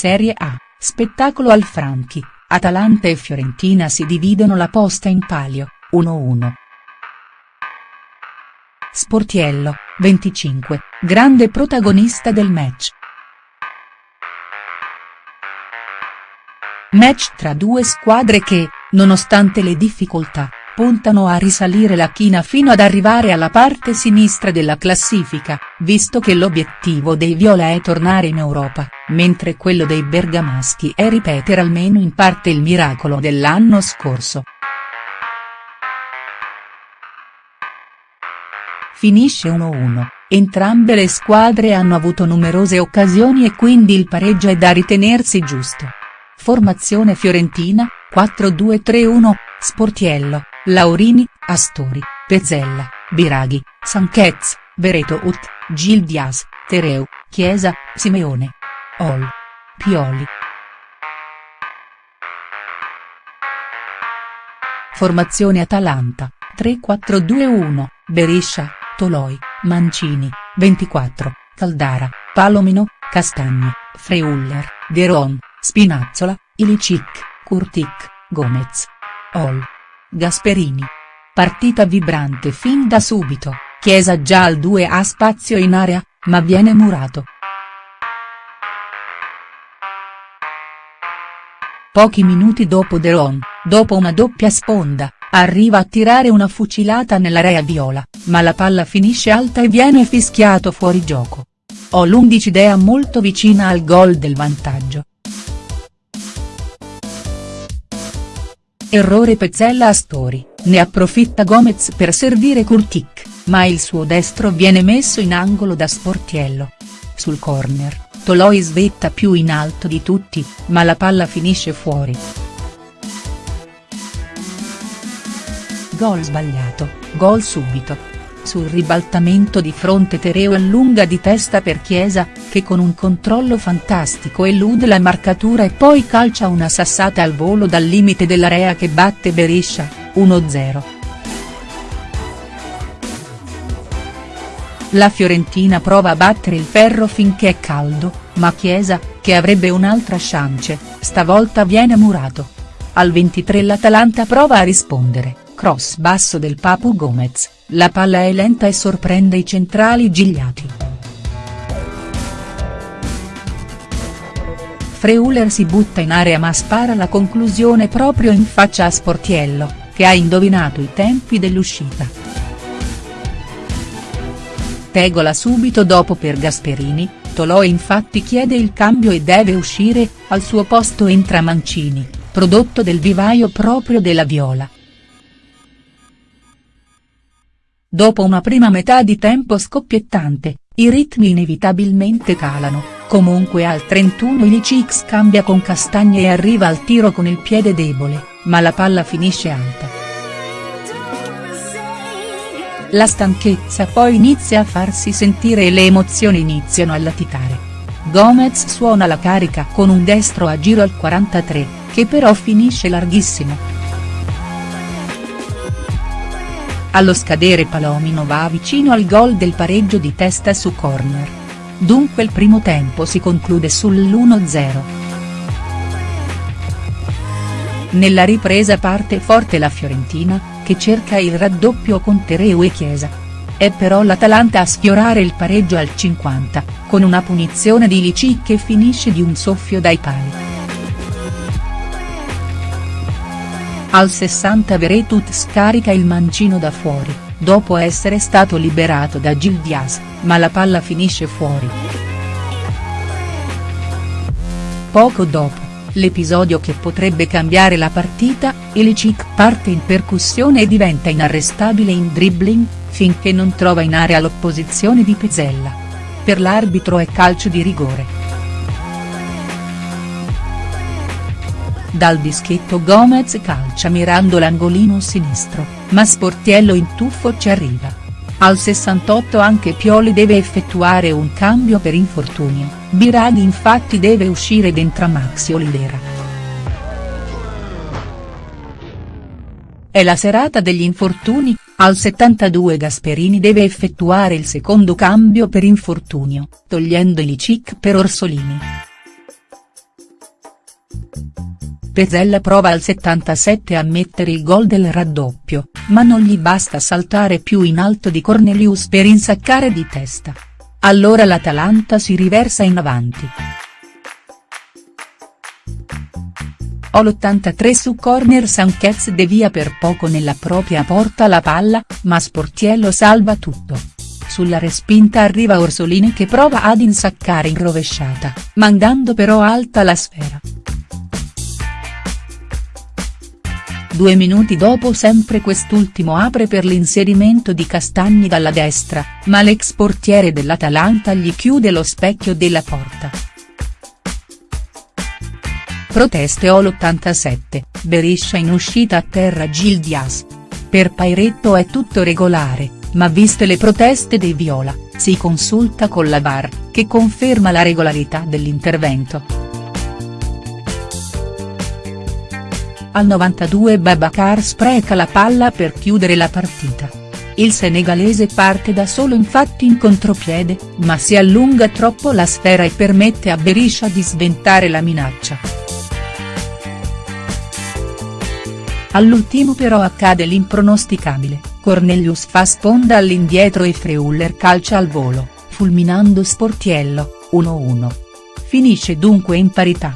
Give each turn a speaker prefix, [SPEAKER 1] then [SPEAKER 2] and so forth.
[SPEAKER 1] Serie A, spettacolo al Franchi, Atalanta e Fiorentina si dividono la posta in palio, 1-1. Sportiello, 25, grande protagonista del match. Match tra due squadre che, nonostante le difficoltà, puntano a risalire la china fino ad arrivare alla parte sinistra della classifica, visto che l'obiettivo dei viola è tornare in Europa, mentre quello dei bergamaschi è ripetere almeno in parte il miracolo dell'anno scorso. Finisce 1-1, entrambe le squadre hanno avuto numerose occasioni e quindi il pareggio è da ritenersi giusto. Formazione fiorentina, 4-2-3-1, Sportiello, Laurini, Astori, Pezzella, Biraghi, Sanchez, Vereto Ut, Gil Dias, Tereu, Chiesa, Simeone. Ol. Pioli. Formazione Atalanta, 3-4-2-1, Beriscia, Toloi, Mancini, 24, Caldara, Palomino, Castagni, Freuller, Deron, Spinazzola, Ilicic, Kurtic, Gomez. Ol. Gasperini. Partita vibrante fin da subito, Chiesa già al 2 ha spazio in area, ma viene murato. Pochi minuti dopo Deron, dopo una doppia sponda, arriva a tirare una fucilata nell'area viola, ma la palla finisce alta e viene fischiato fuori gioco. Ho l'11 molto vicina al gol del vantaggio. Errore Pezzella Astori, ne approfitta Gomez per servire Kurtic, ma il suo destro viene messo in angolo da Sportiello. Sul corner, Toloi svetta più in alto di tutti, ma la palla finisce fuori. Gol sbagliato, gol subito, sul ribaltamento di fronte Tereo allunga di testa per Chiesa, che con un controllo fantastico elude la marcatura e poi calcia una sassata al volo dal limite dell'area che batte Beriscia, 1-0. La Fiorentina prova a battere il ferro finché è caldo, ma Chiesa, che avrebbe un'altra chance, stavolta viene murato. Al 23 l'Atalanta prova a rispondere, cross basso del Papu Gomez la palla è lenta e sorprende i centrali Gigliati. Freuler si butta in area ma spara la conclusione proprio in faccia a Sportiello, che ha indovinato i tempi dell'uscita. Tegola subito dopo per Gasperini, Tolò infatti chiede il cambio e deve uscire, al suo posto entra Mancini, prodotto del vivaio proprio della Viola. Dopo una prima metà di tempo scoppiettante, i ritmi inevitabilmente calano, comunque al 31 Ilicic scambia con Castagne e arriva al tiro con il piede debole, ma la palla finisce alta. La stanchezza poi inizia a farsi sentire e le emozioni iniziano a latitare. Gomez suona la carica con un destro a giro al 43, che però finisce larghissimo. Allo scadere Palomino va vicino al gol del pareggio di testa su corner. Dunque il primo tempo si conclude sull'1-0. Nella ripresa parte forte la Fiorentina, che cerca il raddoppio con Tereu e Chiesa. È però l'Atalanta a sfiorare il pareggio al 50, con una punizione di Lici che finisce di un soffio dai pali. Al 60 Veretut scarica il mancino da fuori, dopo essere stato liberato da Gil Diaz, ma la palla finisce fuori. Poco dopo, l'episodio che potrebbe cambiare la partita, Ilicic parte in percussione e diventa inarrestabile in dribbling, finché non trova in area l'opposizione di Pezzella. Per l'arbitro è calcio di rigore. Dal dischetto Gomez calcia mirando l'angolino sinistro, ma Sportiello in tuffo ci arriva. Al 68 anche Pioli deve effettuare un cambio per infortunio, Biraghi infatti deve uscire ed entra Maxi Olivera. È la serata degli infortuni, al 72 Gasperini deve effettuare il secondo cambio per infortunio, togliendo Ilicic per Orsolini. Pezzella prova al 77 a mettere il gol del raddoppio, ma non gli basta saltare più in alto di Cornelius per insaccare di testa. Allora l'Atalanta si riversa in avanti. O l'83 su corner Sanchez devia per poco nella propria porta la palla, ma Sportiello salva tutto. Sulla respinta arriva Orsolini che prova ad insaccare in rovesciata, mandando però alta la sfera. Due minuti dopo sempre quest'ultimo apre per l'inserimento di Castagni dalla destra, ma l'ex portiere dell'Atalanta gli chiude lo specchio della porta. Proteste all'87, Beriscia in uscita a terra Gil Dias. Per Pairetto è tutto regolare, ma viste le proteste dei Viola, si consulta con la VAR, che conferma la regolarità dell'intervento. Al 92 Babacar spreca la palla per chiudere la partita. Il senegalese parte da solo infatti in contropiede, ma si allunga troppo la sfera e permette a Beriscia di sventare la minaccia. All'ultimo però accade l'impronosticabile, Cornelius fa sponda all'indietro e Freuler calcia al volo, fulminando Sportiello, 1-1. Finisce dunque in parità.